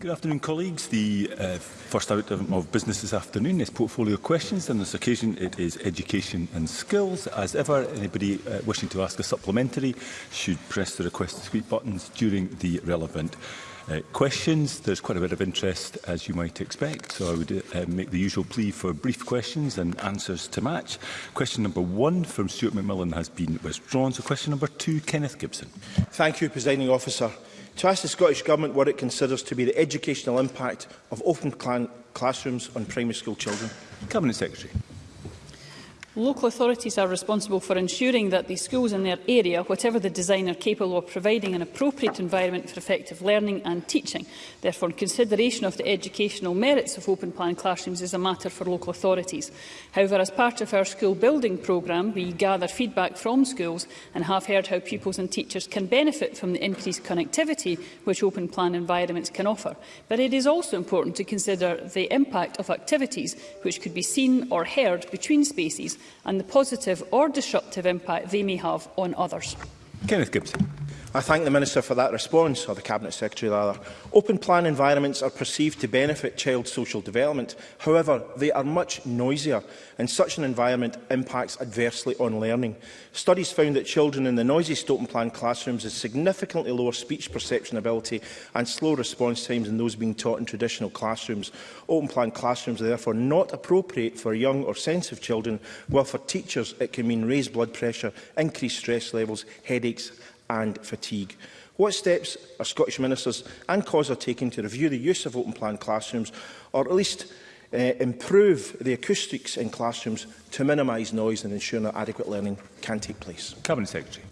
Good afternoon, colleagues. The uh, first out of, of business this afternoon is portfolio questions. On this occasion, it is education and skills. As ever, anybody uh, wishing to ask a supplementary should press the request to speak buttons during the relevant uh, questions. There's quite a bit of interest, as you might expect, so I would uh, make the usual plea for brief questions and answers to match. Question number one from Stuart McMillan has been withdrawn, so question number two, Kenneth Gibson. Thank you, Presiding Officer to ask the Scottish Government what it considers to be the educational impact of open classrooms on primary school children. Cabinet Secretary. Local authorities are responsible for ensuring that the schools in their area, whatever the design, are capable of providing an appropriate environment for effective learning and teaching. Therefore, consideration of the educational merits of open plan classrooms is a matter for local authorities. However, as part of our school building programme, we gather feedback from schools and have heard how pupils and teachers can benefit from the increased connectivity which open plan environments can offer. But it is also important to consider the impact of activities which could be seen or heard between spaces and the positive or disruptive impact they may have on others. Kenneth Gibson. I thank the Minister for that response, or the Cabinet Secretary rather. Open plan environments are perceived to benefit child social development. However, they are much noisier, and such an environment impacts adversely on learning. Studies found that children in the noisiest open plan classrooms have significantly lower speech perception ability and slow response times than those being taught in traditional classrooms. Open plan classrooms are therefore not appropriate for young or sensitive children, while for teachers it can mean raised blood pressure, increased stress levels, headaches and fatigue. What steps are Scottish ministers and COS are taking to review the use of open plan classrooms or at least uh, improve the acoustics in classrooms to minimise noise and ensure that adequate learning can take place? Cabinet Secretary.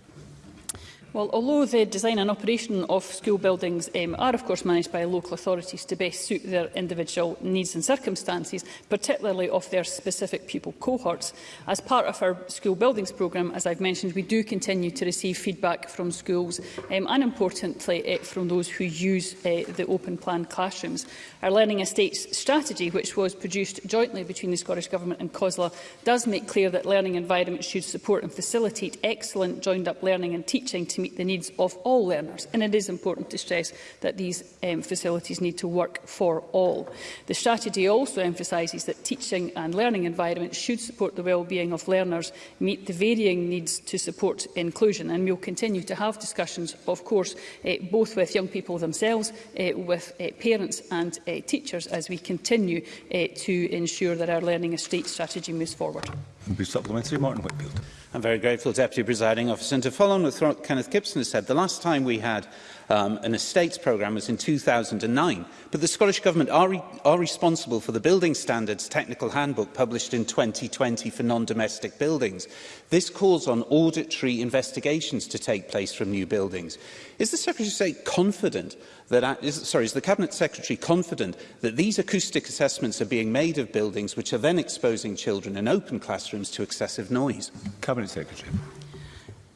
Well, although the design and operation of school buildings um, are of course managed by local authorities to best suit their individual needs and circumstances, particularly of their specific pupil cohorts, as part of our school buildings programme, as I've mentioned, we do continue to receive feedback from schools um, and, importantly, uh, from those who use uh, the open plan classrooms. Our Learning Estates strategy, which was produced jointly between the Scottish Government and COSLA, does make clear that learning environments should support and facilitate excellent joined-up learning and teaching to meet the needs of all learners. And it is important to stress that these um, facilities need to work for all. The strategy also emphasises that teaching and learning environments should support the well-being of learners, meet the varying needs to support inclusion. And we'll continue to have discussions, of course, uh, both with young people themselves, uh, with uh, parents and uh, teachers as we continue uh, to ensure that our Learning Estate strategy moves forward. And be supplementary, Martin Whitfield. I'm very grateful, Deputy Presiding Officer. And to follow on with what Kenneth Gibson has said, the last time we had um, an estates programme was in 2009, but the Scottish Government are, re are responsible for the Building Standards Technical Handbook published in 2020 for non-domestic buildings. This calls on auditory investigations to take place from new buildings. Is the Secretary of State confident that, uh, is, sorry, is the Cabinet Secretary confident that these acoustic assessments are being made of buildings which are then exposing children in open classrooms to excessive noise? Cabinet Secretary.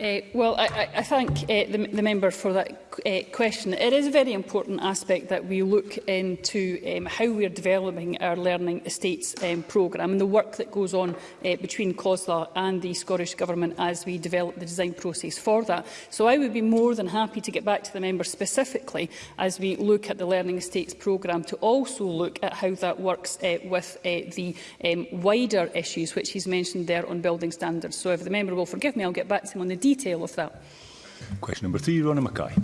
Uh, well, I, I thank uh, the, the member for that uh, question. It is a very important aspect that we look into um, how we are developing our Learning Estates um, programme and the work that goes on uh, between COSLA and the Scottish Government as we develop the design process for that. So I would be more than happy to get back to the member specifically as we look at the Learning Estates programme to also look at how that works uh, with uh, the um, wider issues which he's mentioned there on building standards. So if the member will forgive me, I'll get back to him on the detail of that. Question number three, Rona Mackay.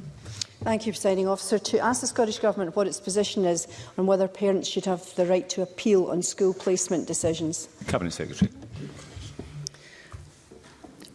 Thank you, Presiding Officer. To ask the Scottish Government what its position is on whether parents should have the right to appeal on school placement decisions. Cabinet Secretary.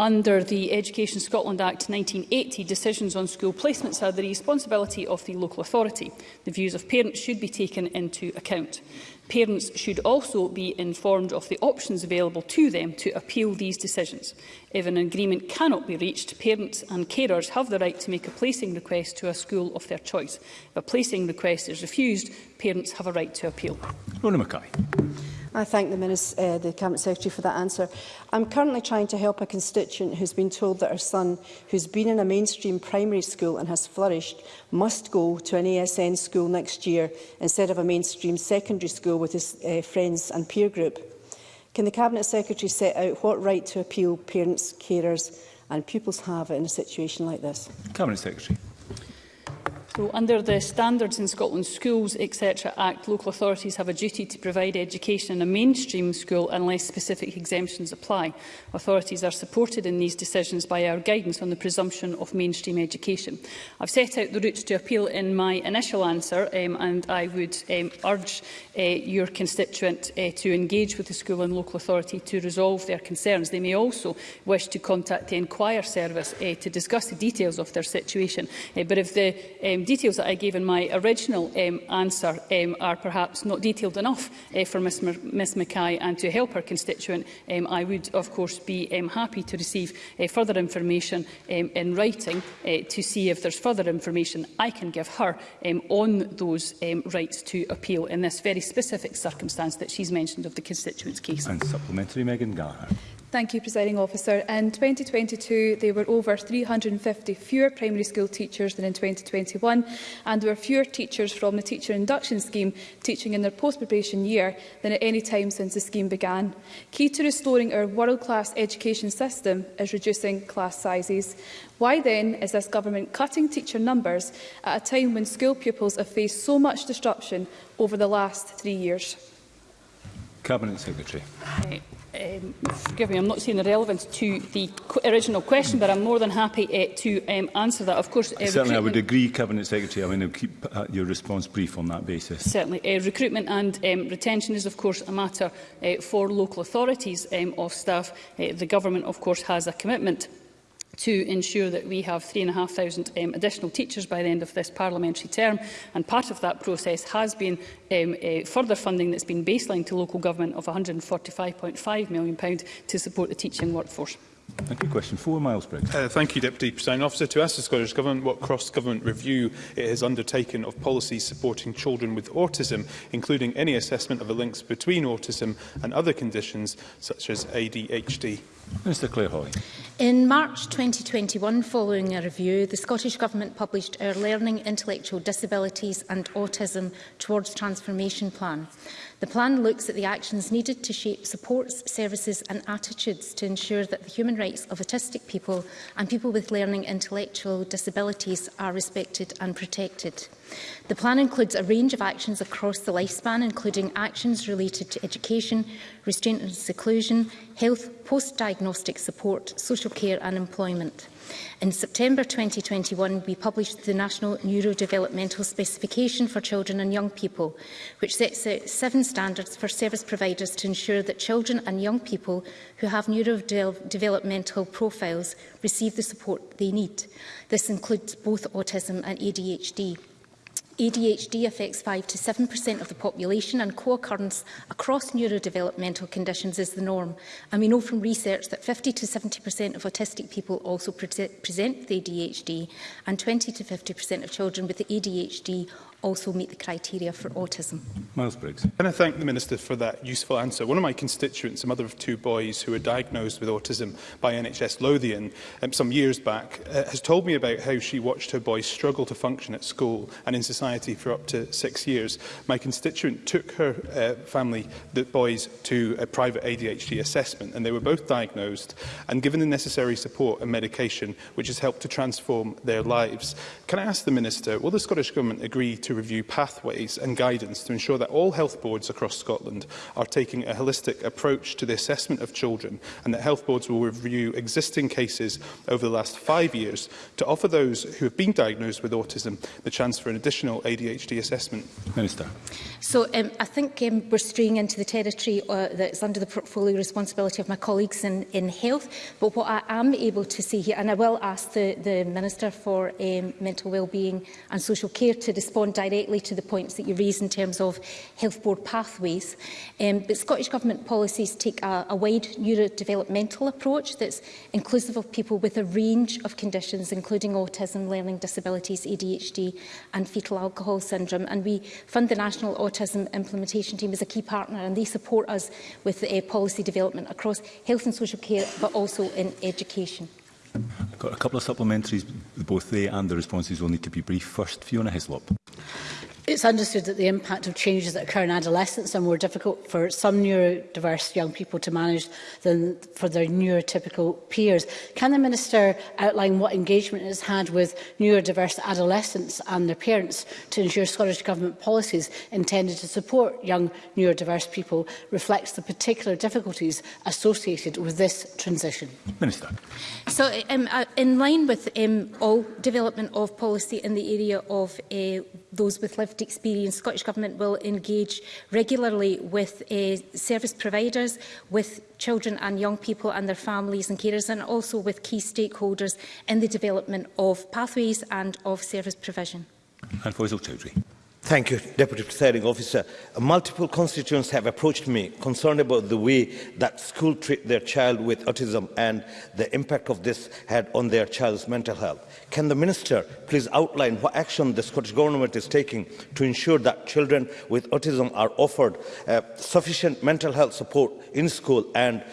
Under the Education Scotland Act 1980, decisions on school placements are the responsibility of the local authority. The views of parents should be taken into account. Parents should also be informed of the options available to them to appeal these decisions. If an agreement cannot be reached, parents and carers have the right to make a placing request to a school of their choice. If a placing request is refused, parents have a right to appeal. Rona Mackay. I thank the, Minister, uh, the Cabinet Secretary for that answer. I'm currently trying to help a constituent who's been told that her son, who's been in a mainstream primary school and has flourished, must go to an ASN school next year instead of a mainstream secondary school with his uh, friends and peer group. Can the Cabinet Secretary set out what right to appeal parents, carers and pupils have in a situation like this? Cabinet Secretary. So under the Standards in Scotland Schools, etc. Act, local authorities have a duty to provide education in a mainstream school unless specific exemptions apply. Authorities are supported in these decisions by our guidance on the presumption of mainstream education. I've set out the routes to appeal in my initial answer um, and I would um, urge uh, your constituent uh, to engage with the school and local authority to resolve their concerns. They may also wish to contact the Enquire Service uh, to discuss the details of their situation. Uh, but if the um, um, details that I gave in my original um, answer um, are perhaps not detailed enough uh, for Ms, Ms Mackay and to help her constituent, um, I would of course be um, happy to receive uh, further information um, in writing uh, to see if there's further information I can give her um, on those um, rights to appeal in this very specific circumstance that she's mentioned of the constituent's case. And supplementary, Megan Gallagher. Thank you, Presiding Officer. In 2022, there were over 350 fewer primary school teachers than in 2021, and there were fewer teachers from the Teacher Induction Scheme teaching in their post-preparation year than at any time since the scheme began. Key to restoring our world-class education system is reducing class sizes. Why then is this government cutting teacher numbers at a time when school pupils have faced so much disruption over the last three years? Cabinet Secretary. Right. Um, forgive me, I'm not seeing the relevance to the original question, but I'm more than happy uh, to um, answer that. Of course, uh, certainly, I would agree, Cabinet Secretary. I mean, I'll keep uh, your response brief on that basis. Certainly, uh, recruitment and um, retention is, of course, a matter uh, for local authorities um, of staff. Uh, the government, of course, has a commitment to ensure that we have 3,500 um, additional teachers by the end of this parliamentary term. And part of that process has been um, uh, further funding that's been baselined to local government of £145.5 million to support the teaching workforce. Thank you. Question four, Miles Briggs. Uh, thank you, Deputy Presiding Officer. To ask the Scottish Government what cross-government review it has undertaken of policies supporting children with autism, including any assessment of the links between autism and other conditions such as ADHD. Minister Clare Hoy. In March 2021, following a review, the Scottish Government published our Learning, Intellectual Disabilities and Autism Towards Transformation Plan. The plan looks at the actions needed to shape supports, services and attitudes to ensure that the human rights of autistic people and people with learning intellectual disabilities are respected and protected. The plan includes a range of actions across the lifespan, including actions related to education, restraint and seclusion, health, post-diagnostic support, social care and employment. In September 2021, we published the National Neurodevelopmental Specification for Children and Young People, which sets out seven standards for service providers to ensure that children and young people who have neurodevelopmental profiles receive the support they need. This includes both autism and ADHD. ADHD affects 5 to 7% of the population and co-occurrence across neurodevelopmental conditions is the norm. And we know from research that 50 to 70% of autistic people also pre present with ADHD and 20 to 50% of children with ADHD also meet the criteria for autism. Miles Briggs. Can I thank the Minister for that useful answer? One of my constituents, a mother of two boys who were diagnosed with autism by NHS Lothian um, some years back, uh, has told me about how she watched her boys struggle to function at school and in society for up to six years. My constituent took her uh, family, the boys, to a private ADHD assessment and they were both diagnosed and given the necessary support and medication which has helped to transform their lives. Can I ask the Minister, will the Scottish Government agree to to review pathways and guidance to ensure that all health boards across Scotland are taking a holistic approach to the assessment of children and that health boards will review existing cases over the last five years to offer those who have been diagnosed with autism the chance for an additional ADHD assessment? Minister. So um, I think um, we're straying into the territory uh, that's under the portfolio responsibility of my colleagues in, in health. But what I am able to see here, and I will ask the, the Minister for um, Mental Wellbeing and Social Care to respond directly to the points that you raised in terms of health board pathways. Um, but Scottish Government policies take a, a wide neurodevelopmental approach that's inclusive of people with a range of conditions, including autism, learning disabilities, ADHD and fetal alcohol syndrome. And we fund the National Autism Implementation Team as a key partner and they support us with uh, policy development across health and social care, but also in education. I've got a couple of supplementaries, both they and the responses will need to be brief. First, Fiona Hislop. It's understood that the impact of changes that occur in adolescence are more difficult for some neurodiverse young people to manage than for their neurotypical peers. Can the Minister outline what engagement has had with neurodiverse adolescents and their parents to ensure Scottish Government policies intended to support young neurodiverse people reflects the particular difficulties associated with this transition? Minister. So um, uh, in line with um, all development of policy in the area of uh, those with lived experience, Scottish Government will engage regularly with uh, service providers, with children and young people and their families and carers, and also with key stakeholders in the development of pathways and of service provision. And Faisal Chowdhury. Thank you, Deputy Presiding Officer. Multiple constituents have approached me concerned about the way that school treat their child with autism and the impact of this had on their child's mental health. Can the Minister please outline what action the Scottish Government is taking to ensure that children with autism are offered uh, sufficient mental health support in school and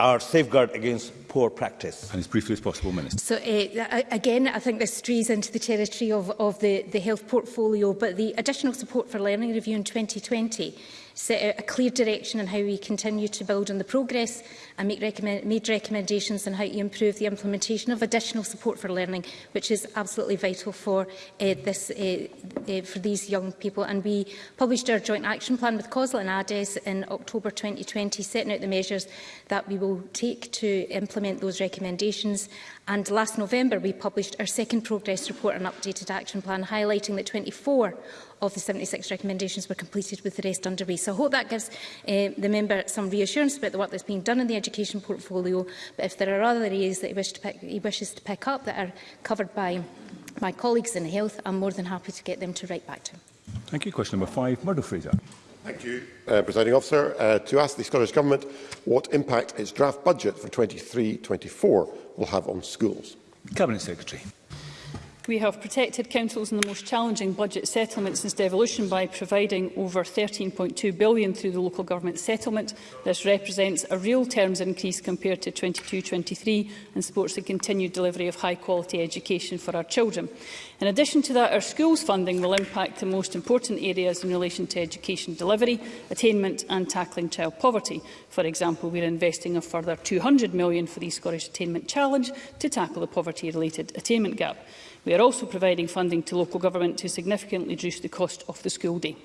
are safeguarded against poor practice? And as briefly as possible, Minister. So, uh, again, I think this strays into the territory of, of the, the health portfolio, but the additional support for learning review in 2020 set out a clear direction on how we continue to build on the progress and make recommend made recommendations on how to improve the implementation of additional support for learning, which is absolutely vital for, uh, this, uh, uh, for these young people. And we published our joint action plan with COSL and ADES in October 2020, setting out the measures that we will take to implement those recommendations And last November, we published our second progress report and updated action plan, highlighting that 24 of the 76 recommendations were completed with the rest underway. So I hope that gives uh, the member some reassurance about the work that's being done in the education portfolio. But if there are other areas that he, wish to pick, he wishes to pick up that are covered by my colleagues in health, I'm more than happy to get them to write back to him. Thank you. Question number five, Murdo Fraser. Thank you, uh, Presiding Officer. Uh, to ask the Scottish Government what impact its draft budget for 23-24 will have on schools. Cabinet Secretary. We have protected councils in the most challenging budget settlement since devolution by providing over £13.2 billion through the local government settlement. This represents a real terms increase compared to 22-23 and supports the continued delivery of high-quality education for our children. In addition to that, our schools funding will impact the most important areas in relation to education delivery, attainment and tackling child poverty. For example, we are investing a further £200 million for the Scottish Attainment Challenge to tackle the poverty-related attainment gap. We are also providing funding to local government to significantly reduce the cost of the school day.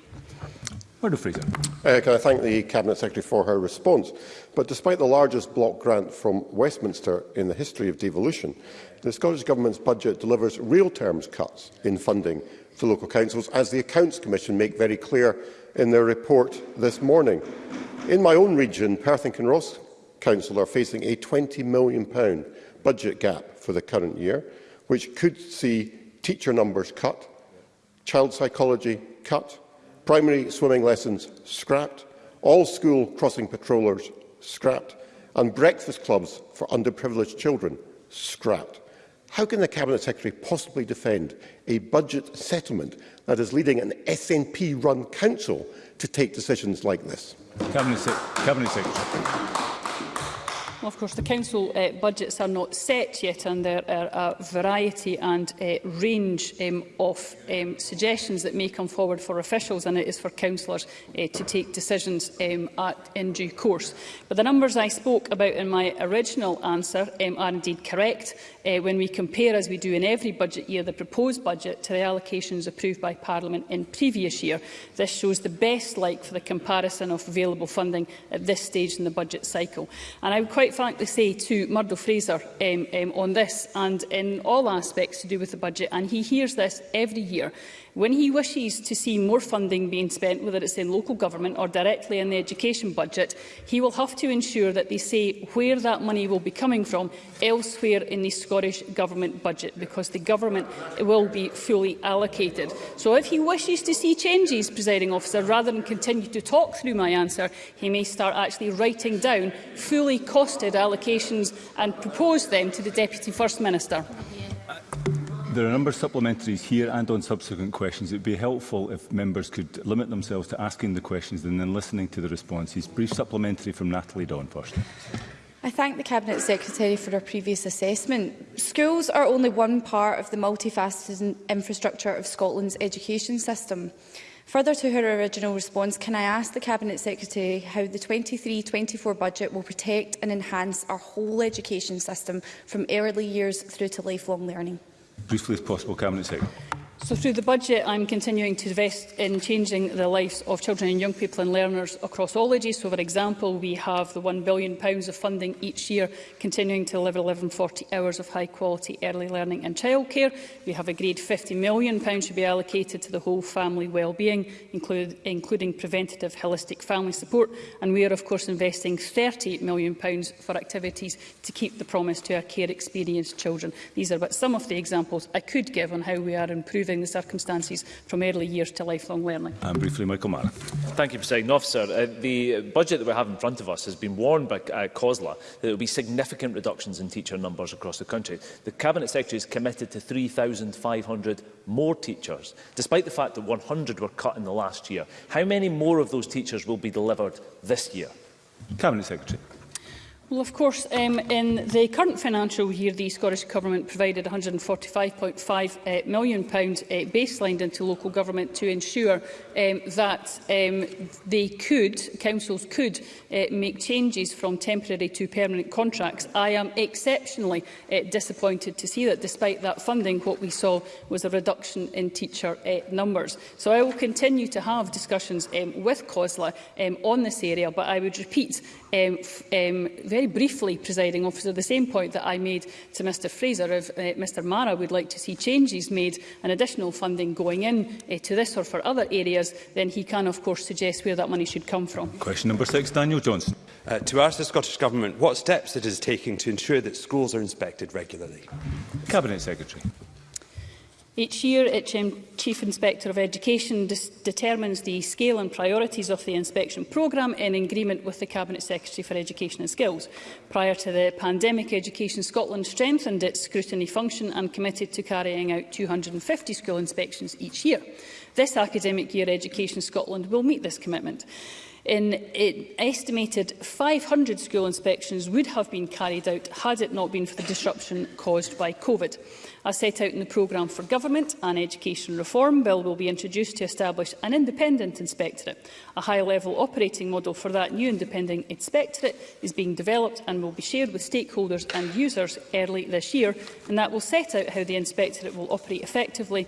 Word of Fraser. Uh, can I thank the Cabinet Secretary for her response? But despite the largest block grant from Westminster in the history of devolution, the Scottish Government's budget delivers real terms cuts in funding to local councils, as the Accounts Commission make very clear in their report this morning. In my own region, Perth and Kinross Council are facing a £20 million budget gap for the current year, which could see teacher numbers cut, child psychology cut, primary swimming lessons scrapped, all school crossing patrollers scrapped, and breakfast clubs for underprivileged children scrapped. How can the Cabinet Secretary possibly defend a budget settlement that is leading an SNP-run council to take decisions like this? Cabinet, Cabinet Secretary. Of course, the Council uh, budgets are not set yet, and there are a variety and uh, range um, of um, suggestions that may come forward for officials, and it is for councillors uh, to take decisions um, at, in due course. But the numbers I spoke about in my original answer um, are indeed correct uh, when we compare, as we do in every budget year, the proposed budget to the allocations approved by Parliament in previous year. This shows the best like for the comparison of available funding at this stage in the budget cycle. And I would quite quite frankly say to Murdo Fraser um, um, on this and in all aspects to do with the budget, and he hears this every year, When he wishes to see more funding being spent, whether it's in local government or directly in the education budget, he will have to ensure that they say where that money will be coming from elsewhere in the Scottish Government budget, because the government will be fully allocated. So if he wishes to see changes, presiding officer, rather than continue to talk through my answer, he may start actually writing down fully costed allocations and propose them to the Deputy First Minister. There are a number of supplementaries here and on subsequent questions. It would be helpful if members could limit themselves to asking the questions and then listening to the responses. Brief supplementary from Natalie Dawn first. I thank the Cabinet Secretary for her previous assessment. Schools are only one part of the multifaceted infrastructure of Scotland's education system. Further to her original response, can I ask the Cabinet Secretary how the 23-24 budget will protect and enhance our whole education system from early years through to lifelong learning? Briefly as possible, Cabinet Secretary. So through the budget, I'm continuing to invest in changing the lives of children and young people and learners across all ages. So, for example, we have the £1 billion of funding each year, continuing to deliver 1140 hours of high-quality early learning and childcare. We have agreed £50 million should be allocated to the whole family wellbeing, including preventative holistic family support. And we are, of course, investing £30 million for activities to keep the promise to our care-experienced children. These are but some of the examples I could give on how we are improving improving the circumstances from early years to lifelong learning. And briefly, Michael Mara. Thank you, President Officer. Uh, the budget that we have in front of us has been warned by uh, COSLA that there will be significant reductions in teacher numbers across the country. The Cabinet Secretary is committed to 3,500 more teachers, despite the fact that 100 were cut in the last year. How many more of those teachers will be delivered this year? Cabinet Secretary. Well, of course, um, in the current financial year, the Scottish Government provided £145.5 uh, million pounds, uh, baselined into local government to ensure um, that um, they could, councils could uh, make changes from temporary to permanent contracts. I am exceptionally uh, disappointed to see that despite that funding, what we saw was a reduction in teacher uh, numbers. So I will continue to have discussions um, with COSLA um, on this area, but I would repeat um, um, very briefly, presiding officer, the same point that I made to Mr Fraser of uh, Mr Mara would like to see changes made and additional funding going in uh, to this or for other areas, then he can of course suggest where that money should come from. Question number six, Daniel Johnson. Uh, to ask the Scottish Government what steps it is taking to ensure that schools are inspected regularly. Cabinet Secretary. Each year, HM Chief Inspector of Education determines the scale and priorities of the inspection programme in agreement with the Cabinet Secretary for Education and Skills. Prior to the pandemic, Education Scotland strengthened its scrutiny function and committed to carrying out 250 school inspections each year. This academic year, Education Scotland will meet this commitment. In, in estimated 500 school inspections would have been carried out had it not been for the disruption caused by COVID. As set out in the Programme for Government and Education Reform Bill will be introduced to establish an independent inspectorate. A high-level operating model for that new independent inspectorate is being developed and will be shared with stakeholders and users early this year, and that will set out how the inspectorate will operate effectively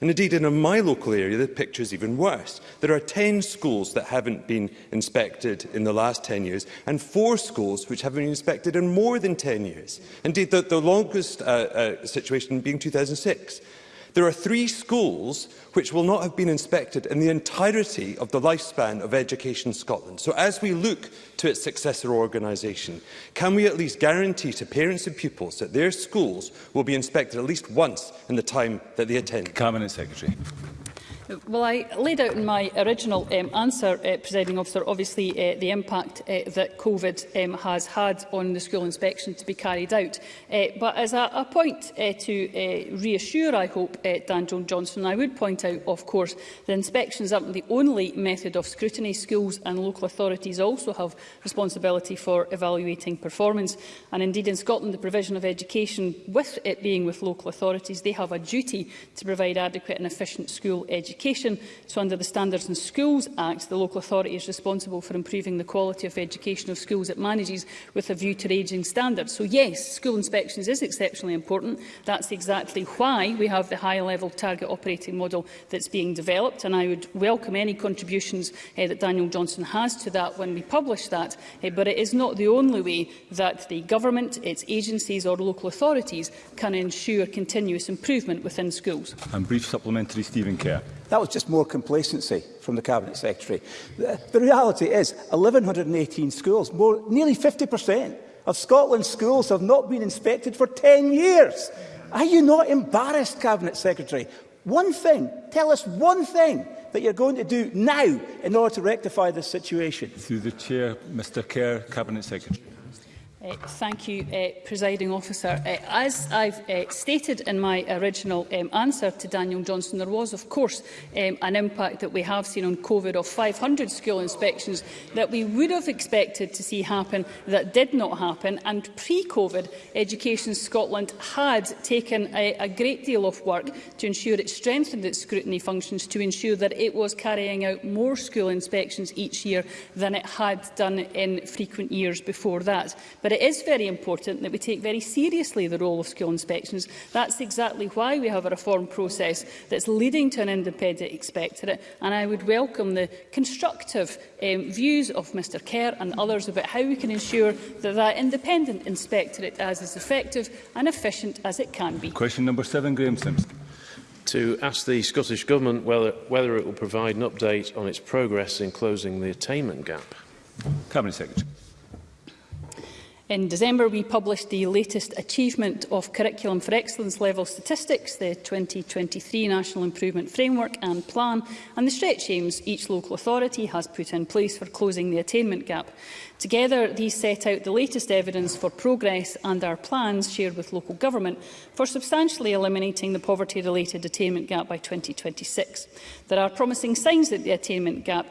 And indeed, in my local area, the picture is even worse. There are 10 schools that haven't been inspected in the last 10 years and four schools which haven't been inspected in more than 10 years. Indeed, the, the longest uh, uh, situation being 2006. There are three schools which will not have been inspected in the entirety of the lifespan of Education Scotland. So as we look to its successor organisation, can we at least guarantee to parents and pupils that their schools will be inspected at least once in the time that they attend? Cabinet Secretary. Well, I laid out in my original um, answer, uh, presiding officer, obviously uh, the impact uh, that COVID um, has had on the school inspection to be carried out. Uh, but as a, a point uh, to uh, reassure, I hope, uh, Dan Joan Johnson, I would point out, of course, the inspections aren't the only method of scrutiny. Schools and local authorities also have responsibility for evaluating performance. And indeed, in Scotland, the provision of education, with it being with local authorities, they have a duty to provide adequate and efficient school education education. So under the Standards and Schools Act, the local authority is responsible for improving the quality of education of schools it manages with a view to raising standards. So yes, school inspections is exceptionally important. That's exactly why we have the high-level target operating model that's being developed. And I would welcome any contributions eh, that Daniel Johnson has to that when we publish that. Eh, but it is not the only way that the government, its agencies or local authorities can ensure continuous improvement within schools. And brief supplementary Stephen Kerr. That was just more complacency from the Cabinet Secretary. The, the reality is 1,118 schools, more, nearly 50% of Scotland's schools have not been inspected for 10 years. Are you not embarrassed, Cabinet Secretary? One thing, tell us one thing that you're going to do now in order to rectify this situation. Through the Chair, Mr Kerr, Cabinet Secretary. Uh, thank you, uh, Presiding Officer. Uh, as I've uh, stated in my original um, answer to Daniel Johnson, there was, of course, um, an impact that we have seen on COVID of 500 school inspections that we would have expected to see happen that did not happen. And pre-COVID, Education Scotland had taken a, a great deal of work to ensure it strengthened its scrutiny functions to ensure that it was carrying out more school inspections each year than it had done in frequent years before that. But But it is very important that we take very seriously the role of school inspections. That's exactly why we have a reform process that's leading to an independent inspectorate. And I would welcome the constructive um, views of Mr Kerr and others about how we can ensure that that independent inspectorate is as effective and efficient as it can be. Question number seven, Graham Simpson. To ask the Scottish Government whether, whether it will provide an update on its progress in closing the attainment gap. Cabinet Secretary. In December, we published the latest Achievement of Curriculum for Excellence level statistics, the 2023 National Improvement Framework and Plan, and the stretch aims each local authority has put in place for closing the attainment gap. Together, these set out the latest evidence for progress and our plans shared with local government for substantially eliminating the poverty-related attainment gap by 2026. There are promising signs that the attainment gap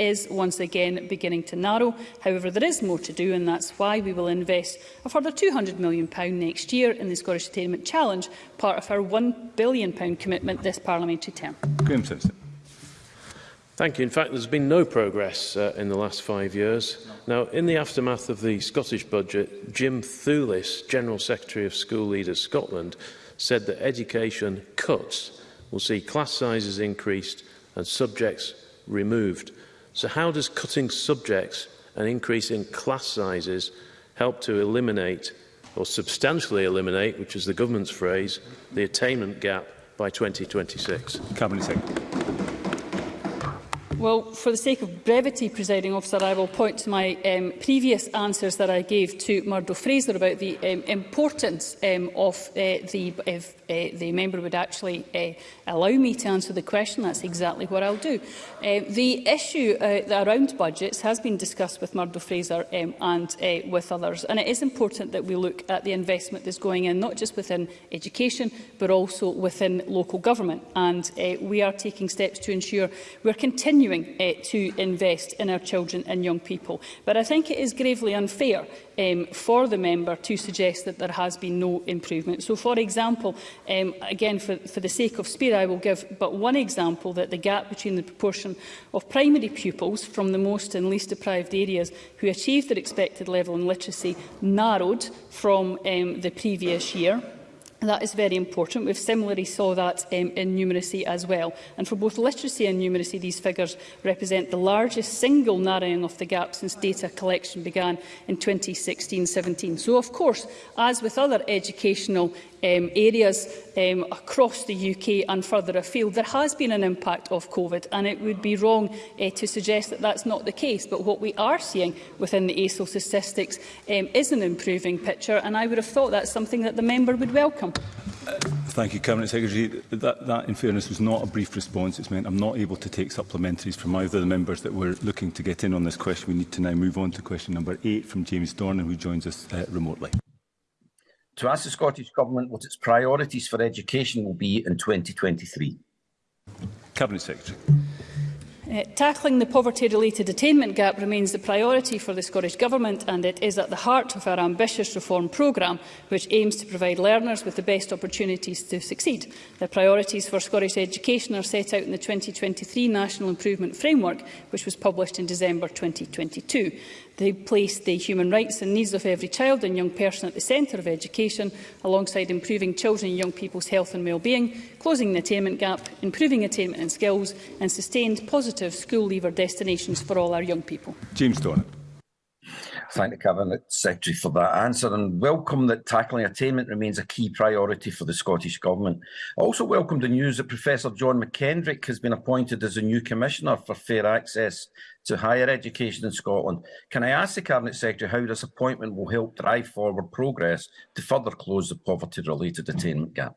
is once again beginning to narrow. However, there is more to do, and that's why we will invest a further £200 million next year in the Scottish Attainment Challenge, part of our £1 billion commitment this parliamentary term. Graham Simpson. Thank you. In fact, there's been no progress uh, in the last five years. Now, in the aftermath of the Scottish budget, Jim Thulis, General Secretary of School Leaders Scotland, said that education cuts will see class sizes increased and subjects removed. So how does cutting subjects and increasing class sizes help to eliminate or substantially eliminate, which is the government's phrase, the attainment gap by 2026? Cabinet Secretary. Well, for the sake of brevity, presiding officer, I will point to my um, previous answers that I gave to Murdo Fraser about the um, importance um, of uh, the, if uh, the member would actually uh, allow me to answer the question. That's exactly what I'll do. Uh, the issue uh, around budgets has been discussed with Murdo Fraser um, and uh, with others, and it is important that we look at the investment that's going in, not just within education, but also within local government. And uh, we are taking steps to ensure we're continuing continuing uh, to invest in our children and young people. But I think it is gravely unfair um, for the member to suggest that there has been no improvement. So, for example, um, again, for, for the sake of speed, I will give but one example that the gap between the proportion of primary pupils from the most and least deprived areas who achieved their expected level in literacy narrowed from um, the previous year That is very important. We've similarly saw that um, in numeracy as well. And for both literacy and numeracy, these figures represent the largest single narrowing of the gap since data collection began in 2016-17. So, of course, as with other educational um, areas um, across the UK and further afield, there has been an impact of COVID and it would be wrong uh, to suggest that that's not the case. But what we are seeing within the ASO statistics um, is an improving picture and I would have thought that's something that the member would welcome. Uh, thank you, Cabinet Secretary. That, that, in fairness, was not a brief response. It's meant I'm not able to take supplementaries from either of the members that were looking to get in on this question. We need to now move on to question number eight from James Dornan, who joins us uh, remotely to ask the Scottish Government what its priorities for education will be in 2023. Cabinet Secretary. Uh, tackling the poverty-related attainment gap remains the priority for the Scottish Government and it is at the heart of our ambitious reform programme, which aims to provide learners with the best opportunities to succeed. The priorities for Scottish education are set out in the 2023 National Improvement Framework, which was published in December 2022. They place the human rights and needs of every child and young person at the centre of education, alongside improving children and young people's health and well-being, closing the attainment gap, improving attainment and skills, and sustained positive school leaver destinations for all our young people. James Donnan. Thank the Cabinet Secretary for that answer and welcome that tackling attainment remains a key priority for the Scottish Government. I also welcome the news that Professor John McKendrick has been appointed as a new Commissioner for Fair Access to Higher Education in Scotland. Can I ask the Cabinet Secretary how this appointment will help drive forward progress to further close the poverty-related attainment gap?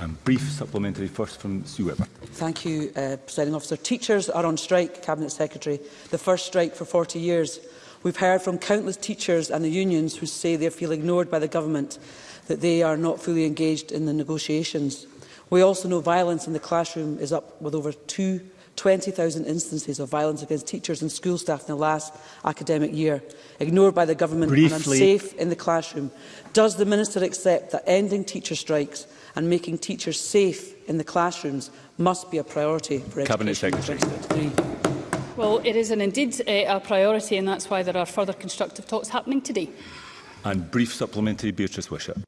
And brief supplementary first from Sue Webber. Thank you, uh, Presiding Officer. Teachers are on strike, Cabinet Secretary. The first strike for 40 years. We've heard from countless teachers and the unions who say they feel ignored by the government, that they are not fully engaged in the negotiations. We also know violence in the classroom is up with over 20,000 instances of violence against teachers and school staff in the last academic year, ignored by the government Briefly. and unsafe in the classroom. Does the Minister accept that ending teacher strikes and making teachers safe in the classrooms must be a priority for Cabinet Education Secretary. Well, it is an indeed uh, a priority and that's why there are further constructive talks happening today. And brief supplementary Beatrice Wishart. In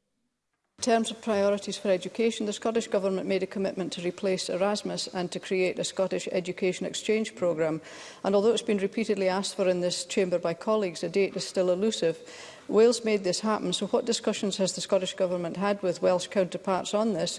terms of priorities for education, the Scottish Government made a commitment to replace Erasmus and to create a Scottish Education Exchange Programme. And although it's been repeatedly asked for in this chamber by colleagues, a date is still elusive. Wales made this happen, so what discussions has the Scottish Government had with Welsh counterparts on this,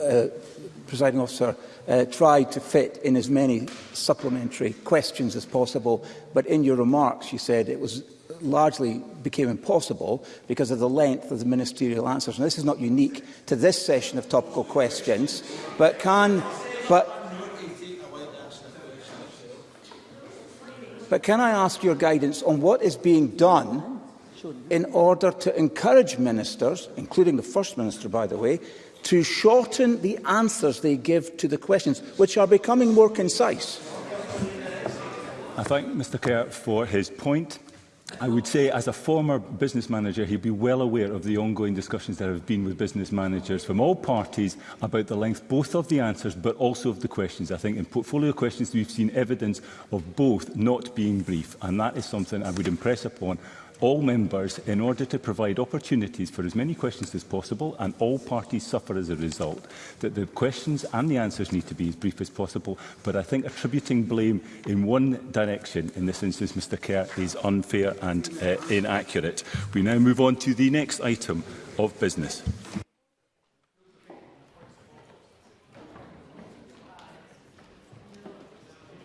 uh, presiding officer, uh, tried to fit in as many supplementary questions as possible, but in your remarks you said it was largely became impossible because of the length of the ministerial answers. Now, this is not unique to this session of topical questions, but can... But But can I ask your guidance on what is being done in order to encourage ministers, including the First Minister, by the way, to shorten the answers they give to the questions, which are becoming more concise? I thank Mr Kerr for his point. I would say, as a former business manager, he'd be well aware of the ongoing discussions that have been with business managers from all parties about the length both of the answers but also of the questions. I think in portfolio questions we've seen evidence of both not being brief and that is something I would impress upon all members in order to provide opportunities for as many questions as possible and all parties suffer as a result. That the questions and the answers need to be as brief as possible, but I think attributing blame in one direction, in this instance Mr Kerr, is unfair and uh, inaccurate. We now move on to the next item of business.